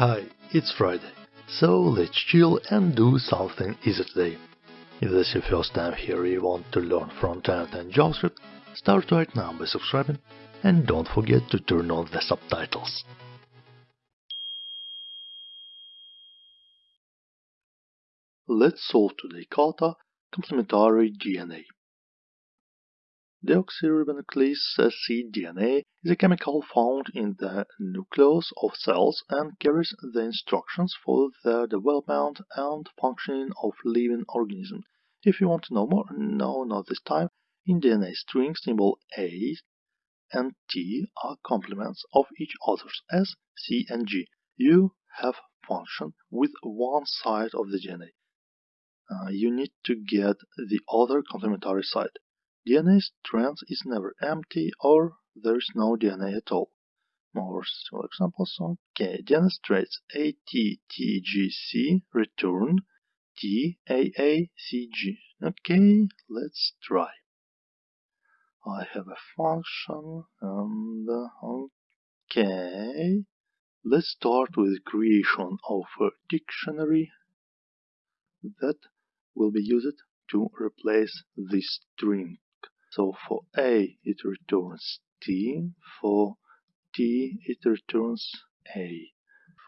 Hi, it's Friday, so let's chill and do something easy today. If this is your first time here you want to learn front-end and JavaScript, start right now by subscribing and don't forget to turn on the subtitles. Let's solve today kata complementary DNA. Deoxyribonucleic acid DNA is a chemical found in the nucleus of cells and carries the instructions for the development and functioning of living organisms. If you want to know more, no, not this time. In DNA string, symbol A and T are complements of each other's S, C, and G. You have function with one side of the DNA. Uh, you need to get the other complementary side. DNA strand is never empty or there is no DNA at all. More simple examples. Okay, DNA traits ATTGC return TAACG. Okay, let's try. I have a function and okay. Let's start with creation of a dictionary that will be used to replace this string so for A it returns T, for T it returns A,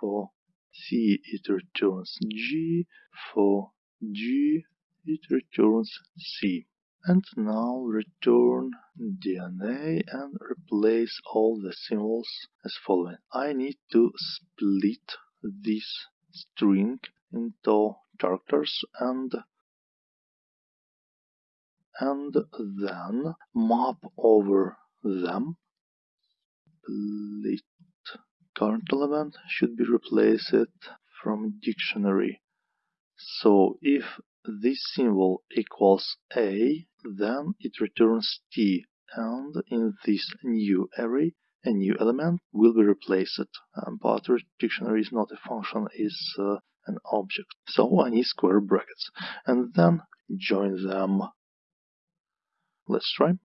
for C it returns G, for G it returns C. And now return DNA and replace all the symbols as following. I need to split this string into characters and and then map over them. Split current element should be replaced from dictionary. So if this symbol equals A, then it returns T, and in this new array, a new element will be replaced. Um, but dictionary is not a function, is uh, an object. So I need square brackets, and then join them Let's try.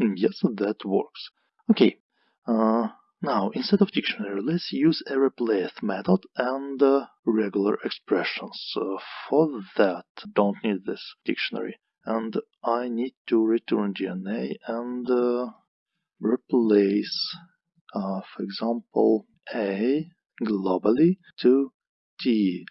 Yes, that works. Okay, uh, now instead of dictionary, let's use a replace method and uh, regular expressions. Uh, for that, don't need this dictionary. And I need to return DNA and uh, replace, uh, for example, A globally to T.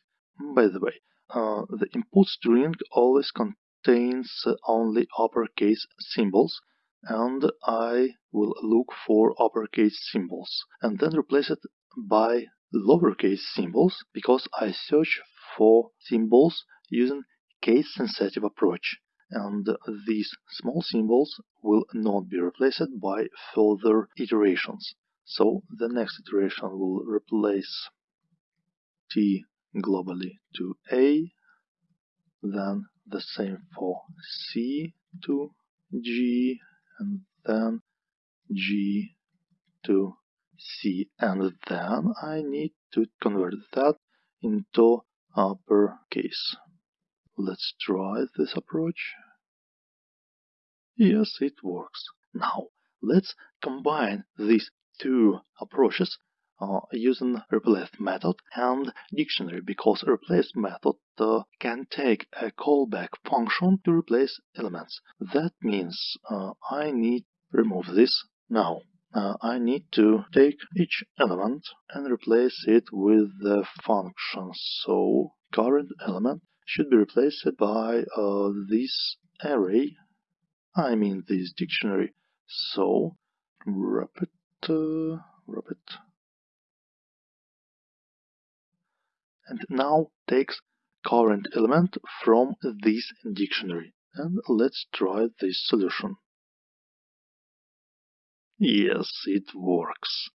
By the way, uh, the input string always contains contains only uppercase symbols and I will look for uppercase symbols and then replace it by lowercase symbols because I search for symbols using case-sensitive approach and these small symbols will not be replaced by further iterations. So the next iteration will replace T globally to A, then the same for C to G and then G to C and then I need to convert that into uppercase. Let's try this approach. Yes, it works. Now, let's combine these two approaches uh, using replace method and dictionary because replace method uh, can take a callback function to replace elements. That means uh, I need remove this now. Uh, I need to take each element and replace it with the function. So current element should be replaced by uh, this array, I mean this dictionary. So wrap it, uh, wrap it and now takes current element from this dictionary. And let's try this solution. Yes, it works.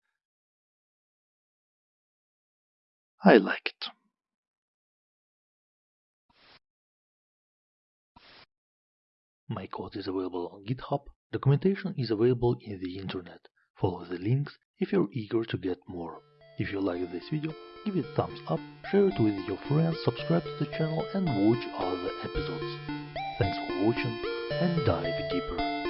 I like it. My code is available on GitHub. Documentation is available in the internet. Follow the links if you're eager to get more. If you like this video, give it a thumbs up, share it with your friends, subscribe to the channel and watch other episodes. Thanks for watching and dive deeper.